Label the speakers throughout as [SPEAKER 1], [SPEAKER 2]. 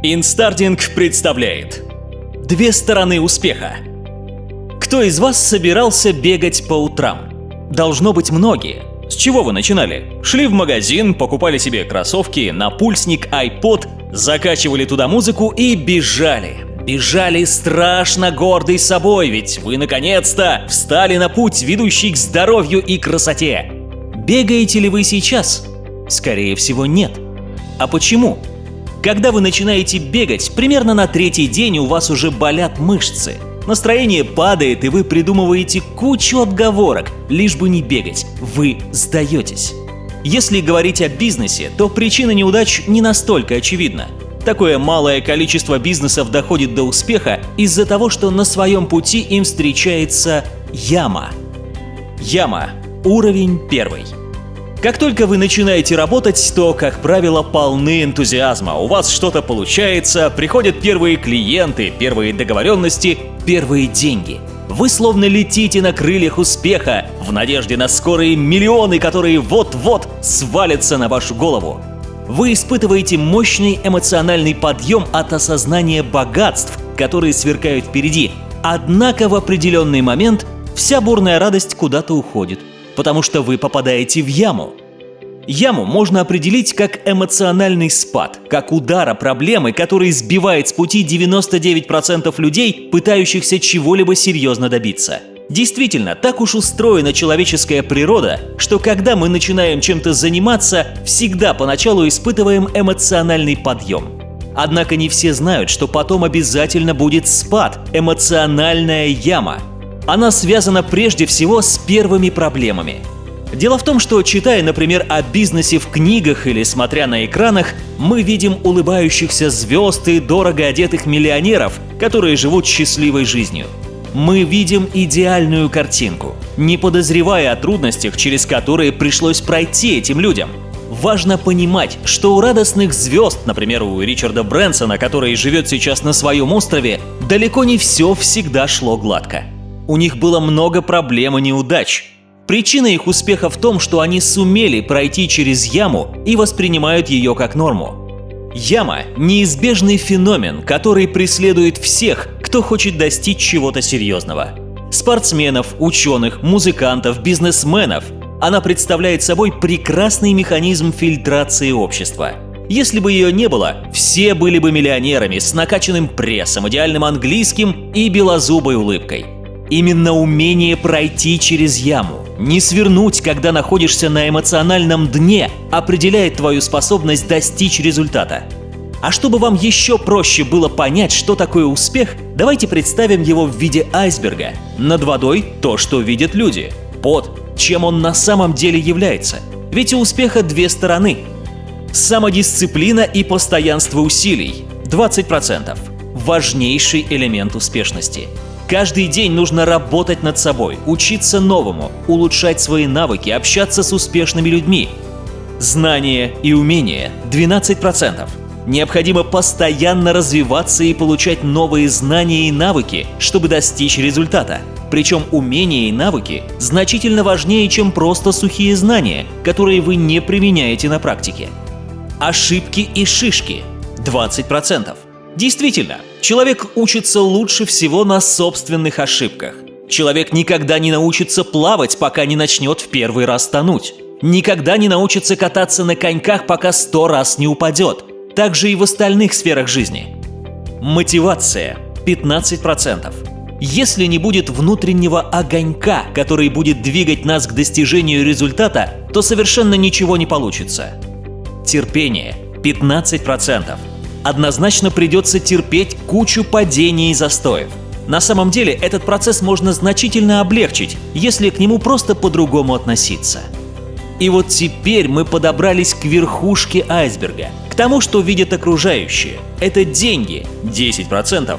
[SPEAKER 1] Инстардинг представляет Две стороны успеха Кто из вас собирался бегать по утрам? Должно быть многие. С чего вы начинали? Шли в магазин, покупали себе кроссовки, напульсник, iPod, закачивали туда музыку и бежали. Бежали страшно гордый собой, ведь вы наконец-то встали на путь, ведущий к здоровью и красоте. Бегаете ли вы сейчас? Скорее всего, нет. А почему? Когда вы начинаете бегать, примерно на третий день у вас уже болят мышцы. Настроение падает, и вы придумываете кучу отговорок, лишь бы не бегать. Вы сдаетесь. Если говорить о бизнесе, то причина неудач не настолько очевидна. Такое малое количество бизнесов доходит до успеха из-за того, что на своем пути им встречается яма. Яма. Уровень первый. Как только вы начинаете работать, то, как правило, полны энтузиазма. У вас что-то получается, приходят первые клиенты, первые договоренности, первые деньги. Вы словно летите на крыльях успеха, в надежде на скорые миллионы, которые вот-вот свалятся на вашу голову. Вы испытываете мощный эмоциональный подъем от осознания богатств, которые сверкают впереди. Однако в определенный момент вся бурная радость куда-то уходит – потому что вы попадаете в яму. Яму можно определить как эмоциональный спад, как удара проблемы, который сбивает с пути 99% людей, пытающихся чего-либо серьезно добиться. Действительно, так уж устроена человеческая природа, что когда мы начинаем чем-то заниматься, всегда поначалу испытываем эмоциональный подъем. Однако не все знают, что потом обязательно будет спад, эмоциональная яма – она связана прежде всего с первыми проблемами. Дело в том, что читая, например, о бизнесе в книгах или смотря на экранах, мы видим улыбающихся звезд и дорого одетых миллионеров, которые живут счастливой жизнью. Мы видим идеальную картинку, не подозревая о трудностях, через которые пришлось пройти этим людям. Важно понимать, что у радостных звезд, например, у Ричарда Брэнсона, который живет сейчас на своем острове, далеко не все всегда шло гладко. У них было много проблем и неудач. Причина их успеха в том, что они сумели пройти через яму и воспринимают ее как норму. Яма – неизбежный феномен, который преследует всех, кто хочет достичь чего-то серьезного. Спортсменов, ученых, музыкантов, бизнесменов. Она представляет собой прекрасный механизм фильтрации общества. Если бы ее не было, все были бы миллионерами с накачанным прессом, идеальным английским и белозубой улыбкой – Именно умение пройти через яму, не свернуть, когда находишься на эмоциональном дне, определяет твою способность достичь результата. А чтобы вам еще проще было понять, что такое успех, давайте представим его в виде айсберга. Над водой то, что видят люди. Под, чем он на самом деле является. Ведь у успеха две стороны. Самодисциплина и постоянство усилий – 20%. Важнейший элемент успешности – Каждый день нужно работать над собой, учиться новому, улучшать свои навыки, общаться с успешными людьми. Знания и умения – 12%. Необходимо постоянно развиваться и получать новые знания и навыки, чтобы достичь результата. Причем умения и навыки значительно важнее, чем просто сухие знания, которые вы не применяете на практике. Ошибки и шишки – 20%. Действительно, человек учится лучше всего на собственных ошибках. Человек никогда не научится плавать, пока не начнет в первый раз тонуть. Никогда не научится кататься на коньках, пока сто раз не упадет. Так же и в остальных сферах жизни. Мотивация – 15%. Если не будет внутреннего огонька, который будет двигать нас к достижению результата, то совершенно ничего не получится. Терпение – 15% однозначно придется терпеть кучу падений и застоев. На самом деле этот процесс можно значительно облегчить, если к нему просто по-другому относиться. И вот теперь мы подобрались к верхушке айсберга, к тому, что видят окружающие. Это деньги – 10%,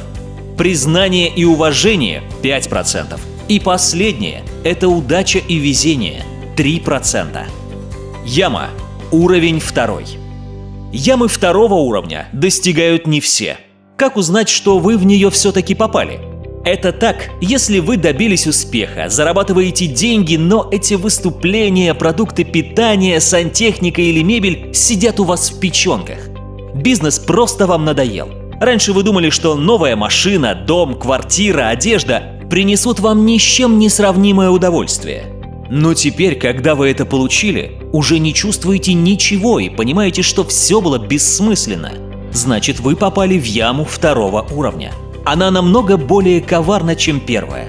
[SPEAKER 1] признание и уважение – 5%, и последнее – это удача и везение – 3%. Яма – уровень второй. Ямы второго уровня достигают не все. Как узнать, что вы в нее все-таки попали? Это так, если вы добились успеха, зарабатываете деньги, но эти выступления, продукты питания, сантехника или мебель сидят у вас в печенках. Бизнес просто вам надоел. Раньше вы думали, что новая машина, дом, квартира, одежда принесут вам ни с чем не сравнимое удовольствие. Но теперь, когда вы это получили, уже не чувствуете ничего и понимаете, что все было бессмысленно. Значит, вы попали в яму второго уровня. Она намного более коварна, чем первая.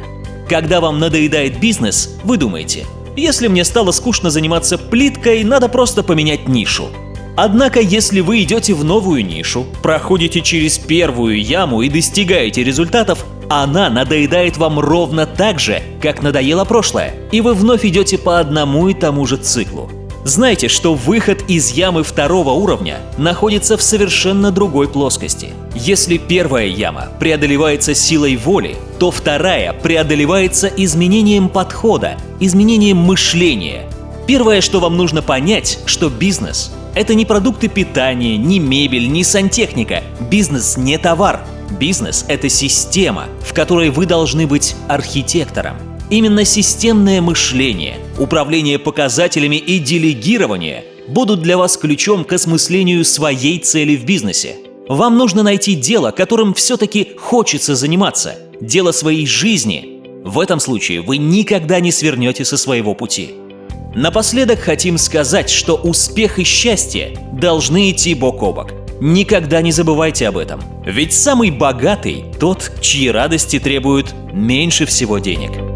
[SPEAKER 1] Когда вам надоедает бизнес, вы думаете, если мне стало скучно заниматься плиткой, надо просто поменять нишу. Однако, если вы идете в новую нишу, проходите через первую яму и достигаете результатов, она надоедает вам ровно так же, как надоело прошлое, и вы вновь идете по одному и тому же циклу. Знайте, что выход из ямы второго уровня находится в совершенно другой плоскости. Если первая яма преодолевается силой воли, то вторая преодолевается изменением подхода, изменением мышления. Первое, что вам нужно понять, что бизнес – это не продукты питания, не мебель, не сантехника. Бизнес не товар. Бизнес – это система, в которой вы должны быть архитектором. Именно системное мышление, управление показателями и делегирование будут для вас ключом к осмыслению своей цели в бизнесе. Вам нужно найти дело, которым все-таки хочется заниматься, дело своей жизни. В этом случае вы никогда не свернете со своего пути. Напоследок хотим сказать, что успех и счастье должны идти бок о бок. Никогда не забывайте об этом. Ведь самый богатый – тот, чьи радости требуют меньше всего денег.